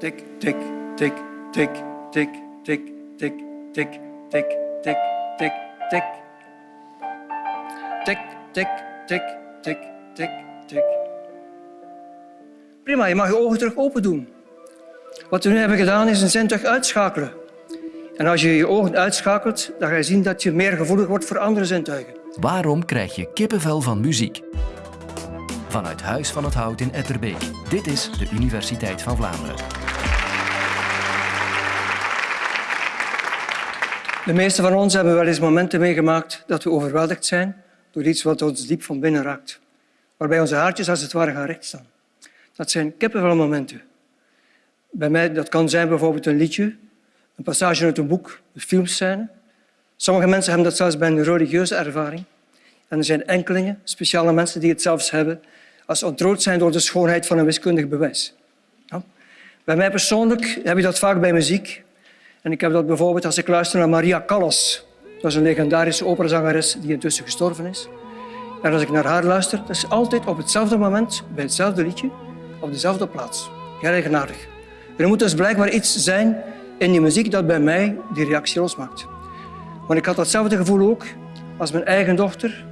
Tik, tik, tik, tik, tik, tik, tik, tik, tik, tik, tik, tik. Tik, tik, tik, tik, tik, tik. Prima, je mag je ogen terug open doen. Wat we nu hebben gedaan is een zintuig uitschakelen. En als je je ogen uitschakelt, dan ga je zien dat je meer gevoelig wordt voor andere zintuigen. Waarom krijg je kippenvel van muziek? Vanuit Huis van het Hout in Etterbeek. Dit is de Universiteit van Vlaanderen. De meeste van ons hebben wel eens momenten meegemaakt dat we overweldigd zijn door iets wat ons diep van binnen raakt. Waarbij onze haartjes als het ware gaan rechtstaan. Dat zijn kippenvelmomenten. Bij mij dat kan zijn bijvoorbeeld een liedje, een passage uit een boek, een filmscène. Sommige mensen hebben dat zelfs bij een religieuze ervaring. En er zijn enkelingen, speciale mensen, die het zelfs hebben als ontroerd zijn door de schoonheid van een wiskundig bewijs. Ja. Bij mij persoonlijk heb je dat vaak bij muziek. En ik heb dat bijvoorbeeld als ik luister naar Maria Callas. Dat is een legendarische operazangeres die intussen gestorven is. En als ik naar haar luister, dat is altijd op hetzelfde moment, bij hetzelfde liedje, op dezelfde plaats. Heel eigenaardig. Er moet dus blijkbaar iets zijn in die muziek dat bij mij die reactie losmaakt. Want ik had datzelfde gevoel ook als mijn eigen dochter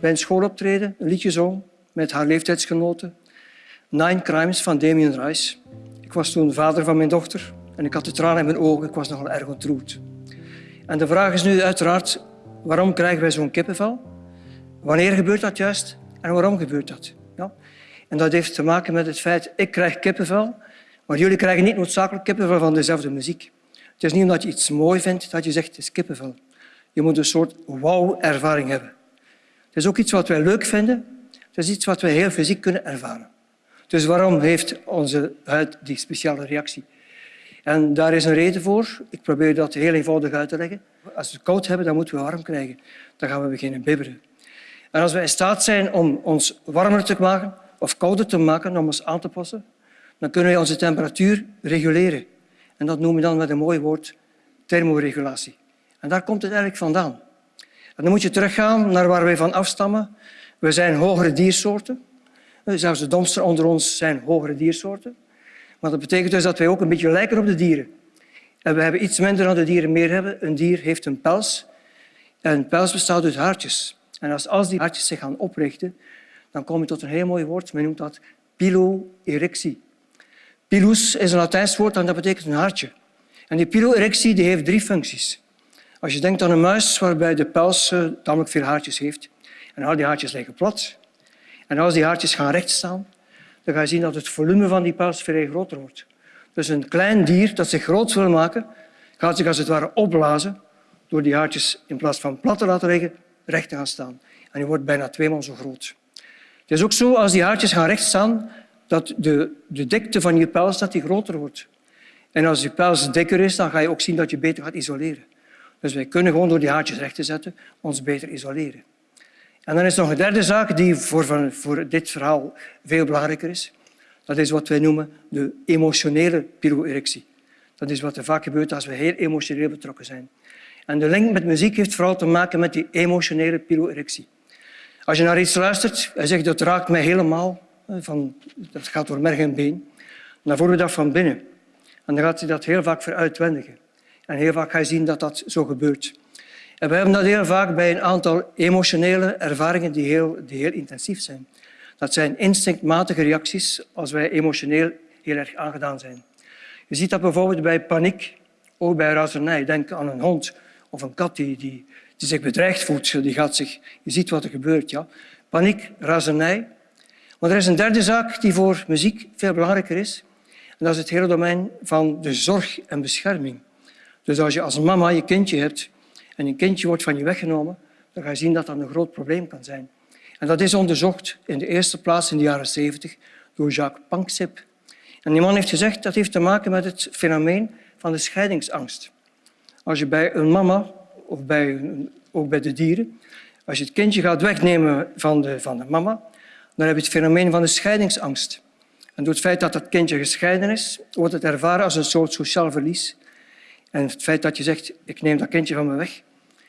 bij een schooloptreden een liedje zong met haar leeftijdsgenoten. Nine Crimes van Damien Rice. Ik was toen vader van mijn dochter en ik had de tranen in mijn ogen. Ik was nogal erg ontroerd. En de vraag is nu uiteraard, waarom krijgen wij zo'n kippenvel? Wanneer gebeurt dat juist en waarom gebeurt dat? Ja? En dat heeft te maken met het feit, ik krijg kippenvel, maar jullie krijgen niet noodzakelijk kippenvel van dezelfde muziek. Het is niet omdat je iets mooi vindt dat je zegt het is kippenvel. Je moet een soort wauw-ervaring hebben. Het is ook iets wat wij leuk vinden. Het is iets wat wij heel fysiek kunnen ervaren. Dus waarom heeft onze huid die speciale reactie? En daar is een reden voor. Ik probeer dat heel eenvoudig uit te leggen. Als we het koud hebben, dan moeten we warm krijgen. Dan gaan we beginnen bibberen. En als we in staat zijn om ons warmer te maken of kouder te maken, om ons aan te passen, dan kunnen we onze temperatuur reguleren. En dat noemen we dan met een mooi woord thermoregulatie. En daar komt het eigenlijk vandaan. En dan moet je teruggaan naar waar wij van afstammen. We zijn hogere diersoorten. Zelfs de domsten onder ons zijn hogere diersoorten. Maar dat betekent dus dat wij ook een beetje lijken op de dieren. En we hebben iets minder dan de dieren meer hebben. Een dier heeft een pels. En een pels bestaat uit haartjes. En als, die haartjes zich gaan oprichten, dan kom je tot een heel mooi woord. Men noemt dat piloerectie. Pilus is een Latijns woord en dat betekent een haartje. En die piloerectie die heeft drie functies. Als je denkt aan een muis waarbij de pels uh, tamelijk veel haartjes heeft, en al die haartjes liggen plat, en als die haartjes gaan rechtstaan, dan ga je zien dat het volume van die pels veel groter wordt. Dus een klein dier dat zich groot wil maken, gaat zich als het ware opblazen door die haartjes in plaats van plat te laten liggen, recht te gaan staan. En die wordt bijna tweemaal zo groot. Het is ook zo, als die haartjes gaan recht staan, dat de, de dikte van je pels dat die groter wordt. En als je pels dikker is, dan ga je ook zien dat je beter gaat isoleren. Dus wij kunnen gewoon door die haartjes recht te zetten ons beter isoleren. En dan is nog een derde zaak die voor, voor dit verhaal veel belangrijker is. Dat is wat wij noemen de emotionele piloerectie. Dat is wat er vaak gebeurt als we heel emotioneel betrokken zijn. En de link met muziek heeft vooral te maken met die emotionele piloerectie. Als je naar iets luistert en zegt dat raakt mij helemaal, van, dat gaat door merg en been, dan voel je dat van binnen. En dan gaat je dat heel vaak veruitwendigen. En heel vaak ga je zien dat dat zo gebeurt. We hebben dat heel vaak bij een aantal emotionele ervaringen die heel, die heel intensief zijn. Dat zijn instinctmatige reacties als wij emotioneel heel erg aangedaan zijn. Je ziet dat bijvoorbeeld bij paniek, ook bij razernij. Denk aan een hond of een kat die, die, die zich bedreigd voelt. Die gaat zich, je ziet wat er gebeurt. Ja. Paniek, razernij. Maar er is een derde zaak die voor muziek veel belangrijker is. En dat is het hele domein van de zorg en bescherming. Dus als je als mama je kindje hebt en een kindje wordt van je weggenomen, dan ga je zien dat dat een groot probleem kan zijn. En dat is onderzocht in de eerste plaats in de jaren 70 door Jacques Panksepp. En die man heeft gezegd dat heeft te maken met het fenomeen van de scheidingsangst. Als je bij een mama, of bij, ook bij de dieren, als je het kindje gaat wegnemen van de, van de mama, dan heb je het fenomeen van de scheidingsangst. En door het feit dat dat kindje gescheiden is, wordt het ervaren als een soort sociaal verlies. En het feit dat je zegt, ik neem dat kindje van me weg,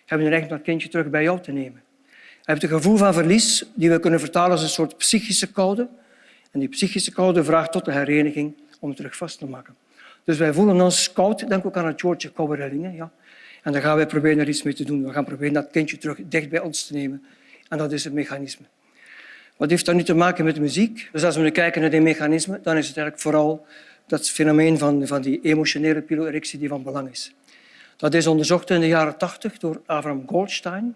hebben we eigenlijk dat kindje terug bij jou te nemen. Je hebt een gevoel van verlies die we kunnen vertalen als een soort psychische koude. En die psychische koude vraagt tot de hereniging om het terug vast te maken. Dus wij voelen ons koud. Denk ook aan het woordje koude rillingen. Ja. En dan gaan wij proberen er iets mee te doen. We gaan proberen dat kindje terug dicht bij ons te nemen. En dat is het mechanisme. Wat heeft dat nu te maken met muziek? Dus als we nu kijken naar die mechanismen, dan is het eigenlijk vooral dat fenomeen van, van die emotionele piloerectie die van belang is. Dat is onderzocht in de jaren tachtig door Abraham Goldstein.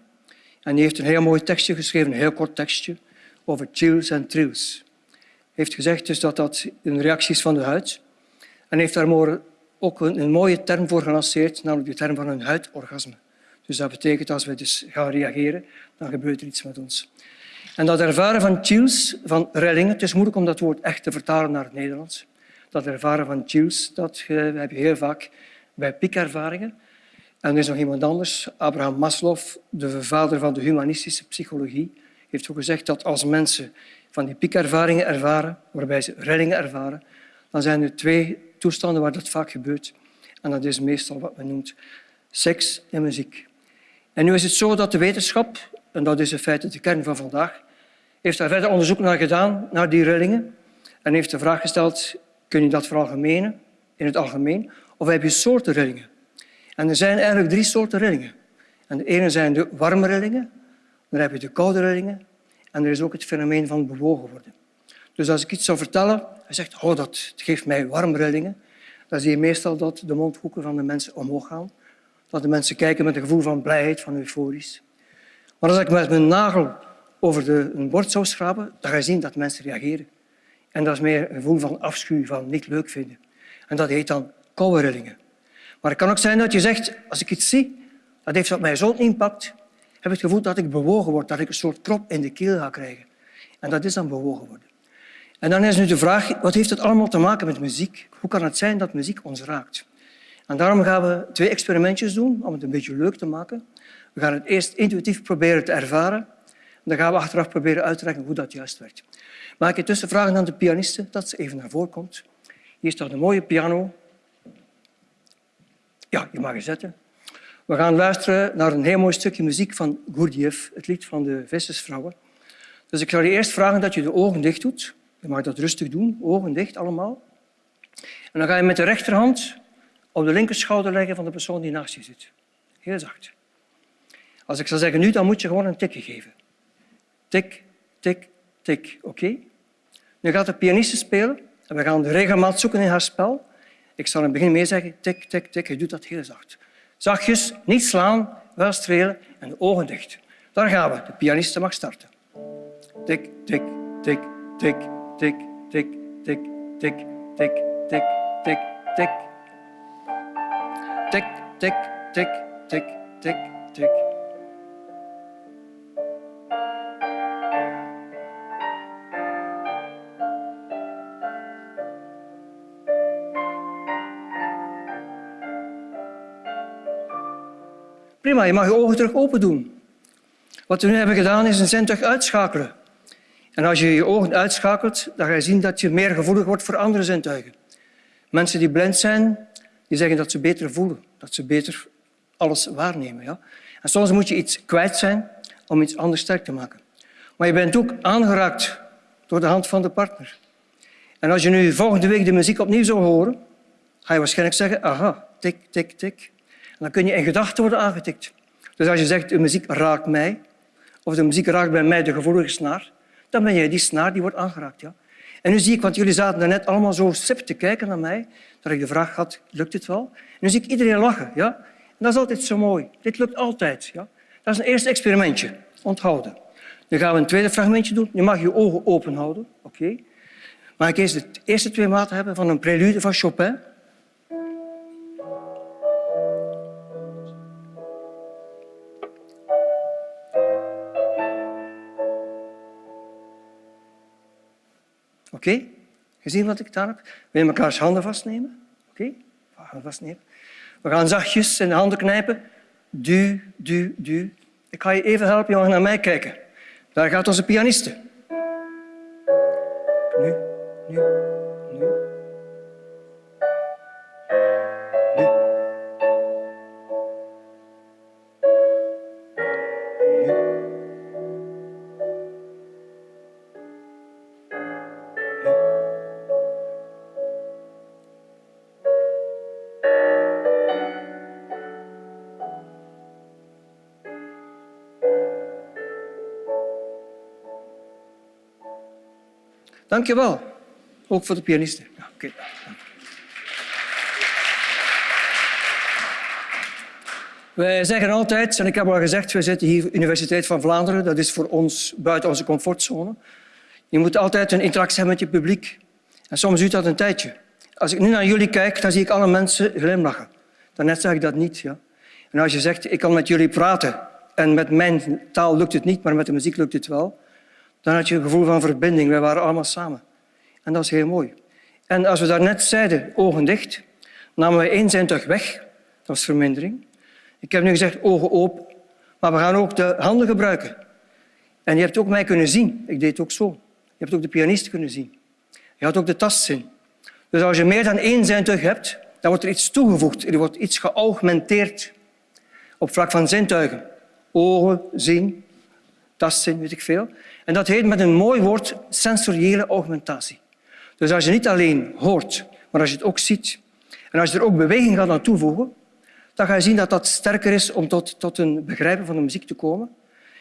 En die heeft een heel mooi tekstje geschreven, een heel kort tekstje, over chills en trills. Hij heeft gezegd dus dat dat een reactie is van de huid. En heeft daar ook een, mooie term voor gelanceerd, namelijk de term van een huidorgasme. Dus dat betekent als we dus gaan reageren, dan gebeurt er iets met ons. En dat ervaren van chills, van rillingen, het is moeilijk om dat woord echt te vertalen naar het Nederlands. Dat ervaren van chills, dat heb je heel vaak bij piekervaringen. En er is nog iemand anders, Abraham Maslow, de vader van de humanistische psychologie, heeft ook gezegd dat als mensen van die piekervaringen ervaren, waarbij ze rillingen ervaren, dan zijn er twee toestanden waar dat vaak gebeurt. En dat is meestal wat men noemt seks en muziek. En nu is het zo dat de wetenschap, en dat is in feite de kern van vandaag, heeft daar verder onderzoek naar gedaan, naar die rillingen, en heeft de vraag gesteld, kun je dat veralgemenen, in het algemeen, of heb je soorten rillingen? En er zijn eigenlijk drie soorten rillingen. En de ene zijn de warme rillingen, dan heb je de koude rillingen en er is ook het fenomeen van bewogen worden. Dus als ik iets zou vertellen, hij zegt, oh, dat geeft mij warme rillingen, dan zie je meestal dat de mondhoeken van de mensen omhoog gaan. Dat de mensen kijken met een gevoel van blijheid, van euforisch. Maar als ik met mijn nagel over de, een bord zou schrapen, dan ga je zien dat mensen reageren. En dat is meer een gevoel van afschuw, van niet leuk vinden. En dat heet dan koude rillingen. Maar het kan ook zijn dat je zegt, als ik iets zie, dat heeft op mij zo'n impact, heb ik het gevoel dat ik bewogen word, dat ik een soort krop in de keel ga krijgen. En dat is dan bewogen worden. En dan is nu de vraag, wat heeft het allemaal te maken met muziek? Hoe kan het zijn dat muziek ons raakt? En daarom gaan we twee experimentjes doen om het een beetje leuk te maken. We gaan het eerst intuïtief proberen te ervaren. Dan gaan we achteraf proberen uit te leggen hoe dat juist werkt. Maak ik intussen vragen aan de pianiste dat ze even naar voren komt. Hier staat een mooie piano. Ja, je mag je zetten. We gaan luisteren naar een heel mooi stukje muziek van Gurdjieff, het lied van de vissersvrouwen. Dus ik zal je eerst vragen dat je de ogen dicht doet. Je mag dat rustig doen, ogen dicht allemaal. En dan ga je met de rechterhand op de linkerschouder leggen van de persoon die naast je zit. Heel zacht. Als ik zou zeggen nu, dan moet je gewoon een tikje geven. Tik, tik, tik. Oké? Nu gaat de pianiste spelen en we gaan de regelmaat zoeken in haar spel. Ik zal in het begin mee zeggen, tik, tik, tik. Je doet dat heel zacht. Zachtjes, niet slaan, wel strelen en de ogen dicht. Daar gaan we. De pianiste mag starten. Tik, tik, tik, tik, tik, tik, tik, tik, tik, tik, tik, tik. Tik, tik, tik, tik, tik, tik. Je mag je ogen terug open doen. Wat we nu hebben gedaan is een zintuig uitschakelen. En als je je ogen uitschakelt, dan ga je zien dat je meer gevoelig wordt voor andere zintuigen. Mensen die blind zijn, die zeggen dat ze beter voelen, dat ze beter alles waarnemen. Ja? En soms moet je iets kwijt zijn om iets anders sterk te maken. Maar je bent ook aangeraakt door de hand van de partner. En als je nu volgende week de muziek opnieuw zou horen, ga je waarschijnlijk zeggen, aha, tik, tik, tik. Dan kun je in gedachten worden aangetikt. Dus als je zegt, de muziek raakt mij, of de muziek raakt bij mij de gevoelige snaar, dan ben jij die snaar die wordt aangeraakt. Ja? En nu zie ik, want jullie zaten net allemaal zo sip te kijken naar mij, dat ik de vraag had, lukt het wel? Nu zie ik iedereen lachen. Ja? Dat is altijd zo mooi. Dit lukt altijd. Ja? Dat is een eerste experimentje. Onthouden. Nu gaan we een tweede fragmentje doen. Je mag je ogen open houden. Oké. Mag ik eerst de eerste twee maten hebben van een prelude van Chopin? Oké? Gezien wat ik gedaan heb? We elkaars handen vastnemen. Oké? Okay? Handen vastnemen. We gaan zachtjes in de handen knijpen. Du, du, du. Ik ga je even helpen, je mag naar mij kijken. Daar gaat onze pianiste. Dank je wel. Ook voor de pianisten. Ja. Wij zeggen altijd, en ik heb al gezegd, we zitten hier Universiteit van Vlaanderen. Dat is voor ons buiten onze comfortzone. Je moet altijd een interactie hebben met je publiek. En soms duurt dat een tijdje. Als ik nu naar jullie kijk, dan zie ik alle mensen glimlachen. Daarnet zag ik dat niet. Ja. En als je zegt, ik kan met jullie praten en met mijn taal lukt het niet, maar met de muziek lukt het wel, dan had je een gevoel van verbinding. Wij waren allemaal samen. En dat is heel mooi. En als we daarnet zeiden, ogen dicht, namen wij één zintuig weg. Dat was vermindering. Ik heb nu gezegd, ogen open. Maar we gaan ook de handen gebruiken. En je hebt ook mij kunnen zien. Ik deed het ook zo. Je hebt ook de pianist kunnen zien. Je had ook de tastzin. Dus als je meer dan één zintuig hebt, dan wordt er iets toegevoegd. Er wordt iets geaugmenteerd op vlak van zintuigen. Ogen, zien, tastzin, weet ik veel. En dat heet met een mooi woord sensoriële augmentatie. Dus als je niet alleen hoort, maar als je het ook ziet en als je er ook beweging gaat aan toevoegen, dan ga je zien dat dat sterker is om tot, tot een begrijpen van de muziek te komen.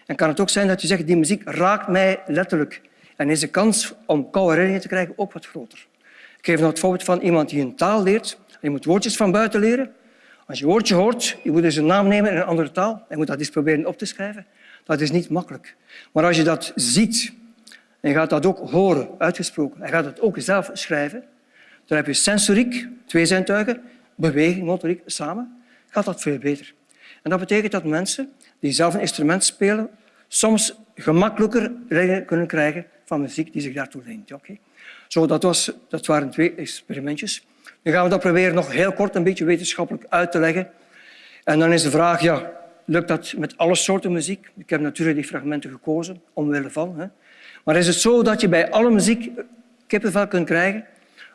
En kan het ook zijn dat je zegt, die muziek raakt mij letterlijk. En is de kans om koude herinneringen te krijgen ook wat groter. Ik geef nog het voorbeeld van iemand die een taal leert. Je moet woordjes van buiten leren. Als je een woordje hoort, je moet dus een naam nemen in een andere taal. Je moet dat eens proberen op te schrijven. Dat is niet makkelijk. Maar als je dat ziet en je gaat dat ook horen, uitgesproken, en gaat het ook zelf schrijven, dan heb je sensoriek, twee zintuigen, beweging, motoriek, samen, gaat dat veel beter. En dat betekent dat mensen die zelf een instrument spelen, soms gemakkelijker kunnen krijgen van muziek die zich daartoe leent. Okay? Zo, dat, was, dat waren twee experimentjes. Nu gaan we dat proberen nog heel kort een beetje wetenschappelijk uit te leggen. En dan is de vraag, ja, lukt dat met alle soorten muziek? Ik heb natuurlijk die fragmenten gekozen, omwille van. Hè. Maar is het zo dat je bij alle muziek kippenvel kunt krijgen?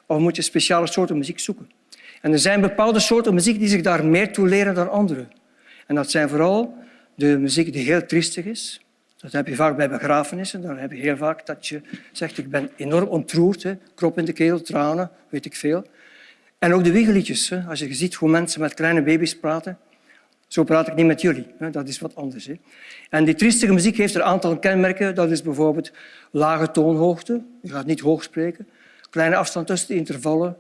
Of moet je speciale soorten muziek zoeken? En er zijn bepaalde soorten muziek die zich daar meer toe leren dan andere. En dat zijn vooral de muziek die heel triestig is. Dat heb je vaak bij begrafenissen. Dan heb je heel vaak dat je zegt, ik ben enorm ontroerd. Hè. Krop in de keel, tranen, weet ik veel. En ook de wiegeliedjes. Als je ziet hoe mensen met kleine baby's praten. Zo praat ik niet met jullie. Dat is wat anders. En die triestige muziek heeft een aantal kenmerken. Dat is bijvoorbeeld lage toonhoogte. Je gaat niet hoog spreken. Kleine afstand tussen de intervallen.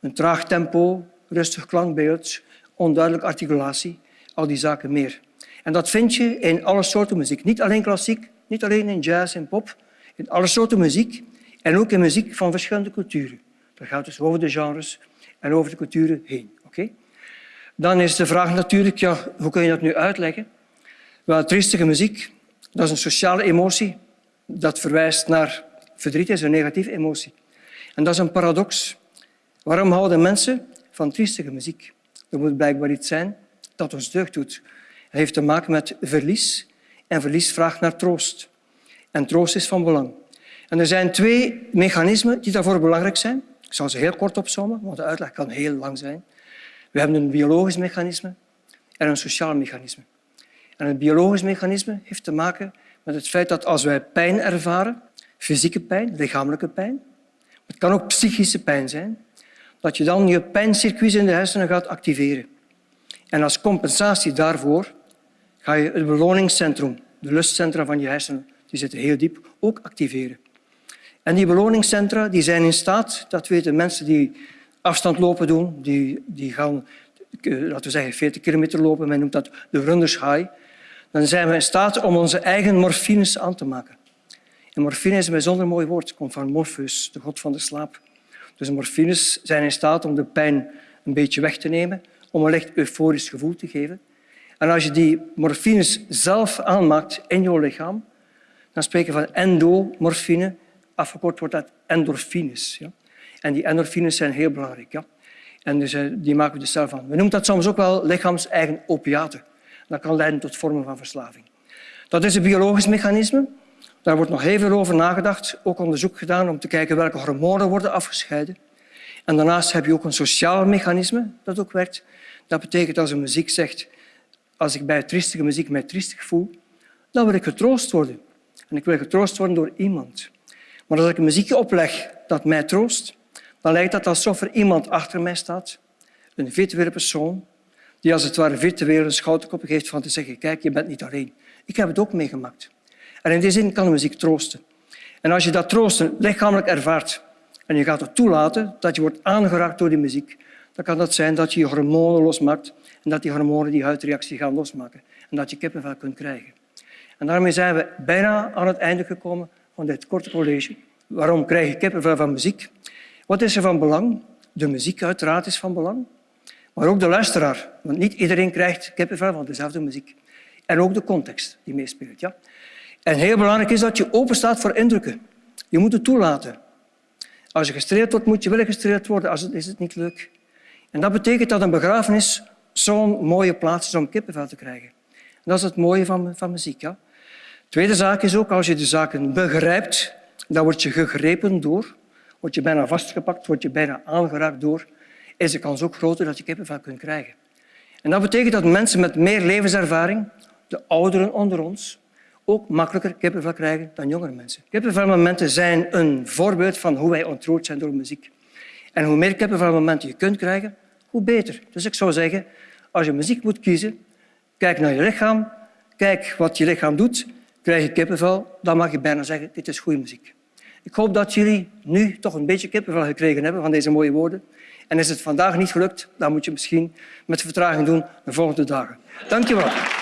Een traag tempo, rustig klankbeeld, onduidelijke articulatie. Al die zaken meer. En dat vind je in alle soorten muziek. Niet alleen klassiek, niet alleen in jazz en pop. In alle soorten muziek. En ook in muziek van verschillende culturen. Dat gaat dus over de genres en over de culturen heen. Okay? Dan is de vraag natuurlijk, ja, hoe kun je dat nu uitleggen? Wel, triestige muziek, dat is een sociale emotie. Dat verwijst naar verdriet, is een negatieve emotie. En dat is een paradox. Waarom houden mensen van triestige muziek? Er moet blijkbaar iets zijn dat ons deugd doet. Het heeft te maken met verlies. En verlies vraagt naar troost. En troost is van belang. En er zijn twee mechanismen die daarvoor belangrijk zijn. Ik zal ze heel kort opzommen, want de uitleg kan heel lang zijn. We hebben een biologisch mechanisme en een sociaal mechanisme. En het biologisch mechanisme heeft te maken met het feit dat als wij pijn ervaren, fysieke pijn, lichamelijke pijn, het kan ook psychische pijn zijn, dat je dan je pijncircuits in de hersenen gaat activeren. En als compensatie daarvoor ga je het beloningscentrum, de lustcentra van je hersenen, die zitten heel diep, ook activeren. En die beloningscentra die zijn in staat, dat weten mensen die afstandlopen doen, die, die gaan, eh, laten we zeggen, 40 kilometer lopen, men noemt dat de runners high, dan zijn we in staat om onze eigen morfines aan te maken. En morfine is een bijzonder mooi woord. Het komt van Morpheus, de god van de slaap. Dus morfines zijn in staat om de pijn een beetje weg te nemen, om een licht euforisch gevoel te geven. En als je die morfines zelf aanmaakt in je lichaam, dan spreken we van endomorfine. Afgekort wordt dat endorfines. Ja? En die endorfines zijn heel belangrijk. Ja? En dus, eh, die maken we dus zelf aan. We noemen dat soms ook wel lichaams-eigen opiaten. Dat kan leiden tot vormen van verslaving. Dat is een biologisch mechanisme. Daar wordt nog heel veel over nagedacht, ook onderzoek gedaan om te kijken welke hormonen worden afgescheiden. En daarnaast heb je ook een sociaal mechanisme dat ook werkt. Dat betekent als een muziek zegt, als ik bij triestige muziek mij triestig voel, dan wil ik getroost worden. En ik wil getroost worden door iemand. Maar als ik een muziekje opleg dat mij troost, dan lijkt dat alsof er iemand achter mij staat, een virtuele persoon, die als het ware virtueel een schouderkop geeft van te zeggen, kijk, je bent niet alleen. Ik heb het ook meegemaakt. En in die zin kan de muziek troosten. En als je dat troosten lichamelijk ervaart en je gaat het toelaten dat je wordt aangeraakt door die muziek, dan kan dat zijn dat je je hormonen losmaakt en dat die hormonen die huidreactie gaan losmaken en dat je kippenvel kunt krijgen. En daarmee zijn we bijna aan het einde gekomen van dit korte college. Waarom krijg je kippenvel van muziek? Wat is er van belang? De muziek uiteraard is van belang, maar ook de luisteraar. Want niet iedereen krijgt kippenvel van dezelfde muziek. En ook de context die meespeelt. Ja? En heel belangrijk is dat je open staat voor indrukken. Je moet het toelaten. Als je gestreeld wordt, moet je wel gestreeld worden, als is het niet leuk. En dat betekent dat een begrafenis zo'n mooie plaats is om kippenvel te krijgen. En dat is het mooie van, van muziek. Ja? Tweede zaak is ook, als je de zaken begrijpt, dan word je gegrepen door, word je bijna vastgepakt, word je bijna aangeraakt door, is de kans ook groter dat je kippenvel kunt krijgen. En dat betekent dat mensen met meer levenservaring, de ouderen onder ons, ook makkelijker kippenvel krijgen dan jongere mensen. Kippenvelmomenten zijn een voorbeeld van hoe wij ontroerd zijn door muziek. En hoe meer kippenvelmomenten je kunt krijgen, hoe beter. Dus ik zou zeggen, als je muziek moet kiezen, kijk naar je lichaam, kijk wat je lichaam doet, krijg je kippenvel, dan mag je bijna zeggen, dit is goede muziek. Ik hoop dat jullie nu toch een beetje kippenvel gekregen hebben van deze mooie woorden. En is het vandaag niet gelukt, dan moet je misschien met vertraging doen de volgende dagen. Dank je wel.